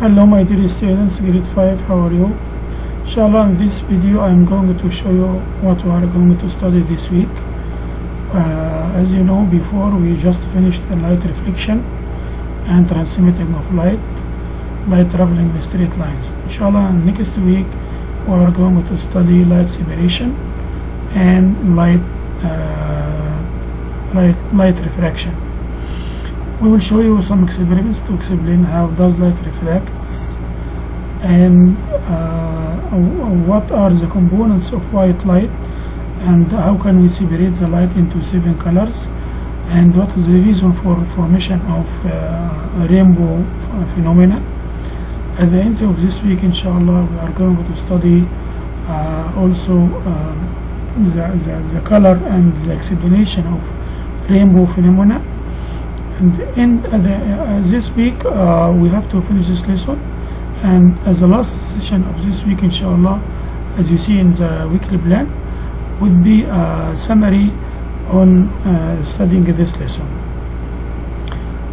Hello my dear students, grade 5, how are you? Inshallah in this video I am going to show you what we are going to study this week. Uh, as you know before we just finished the light reflection and transmitting of light by traveling the straight lines. Inshallah next week we are going to study light separation and light, uh, light, light refraction. We will show you some experiments to explain how does light reflects and uh, what are the components of white light and how can we separate the light into seven colors and what is the reason for formation of uh, rainbow phenomena. At the end of this week inshallah we are going to study uh, also the, the, the color and the explanation of rainbow phenomena and uh, uh, this week uh, we have to finish this lesson and as the last session of this week inshallah as you see in the weekly plan would be a summary on studying this lesson.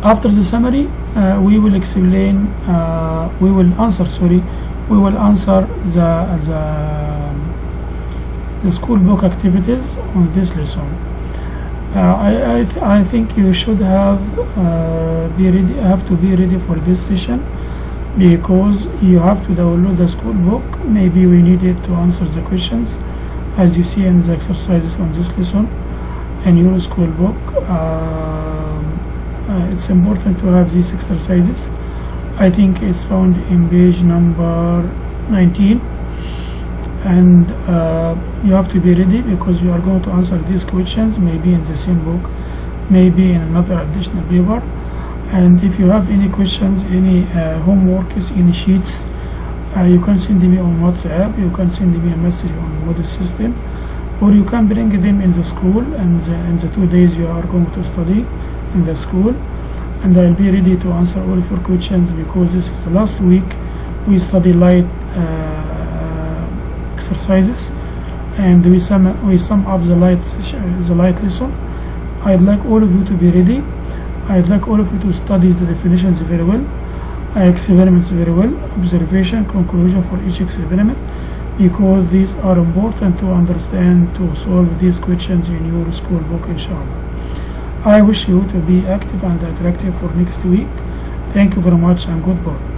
After the summary uh, we will explain uh, we will answer sorry we will answer the the, the school book activities on this lesson uh, I I, th I think you should have be ready have to be ready for this session because you have to download the school book. Maybe we need it to answer the questions as you see in the exercises on this lesson in your school book. Uh, uh, it's important to have these exercises. I think it's found in page number 19 and uh, you have to be ready because you are going to answer these questions maybe in the same book maybe in another additional paper. And if you have any questions any uh, homeworks any sheets uh, you can send me on whatsapp you can send me a message on Moodle system or you can bring them in the school and the, in the two days you are going to study in the school. And I'll be ready to answer all of your questions because this is the last week we study light uh, exercises and we sum we sum up the light the light lesson. I'd like all of you to be ready. I'd like all of you to study the definitions very well. Experiments very well. Observation conclusion for each experiment. Because these are important to understand to solve these questions in your school book inshallah. I wish you to be active and attractive for next week. Thank you very much and goodbye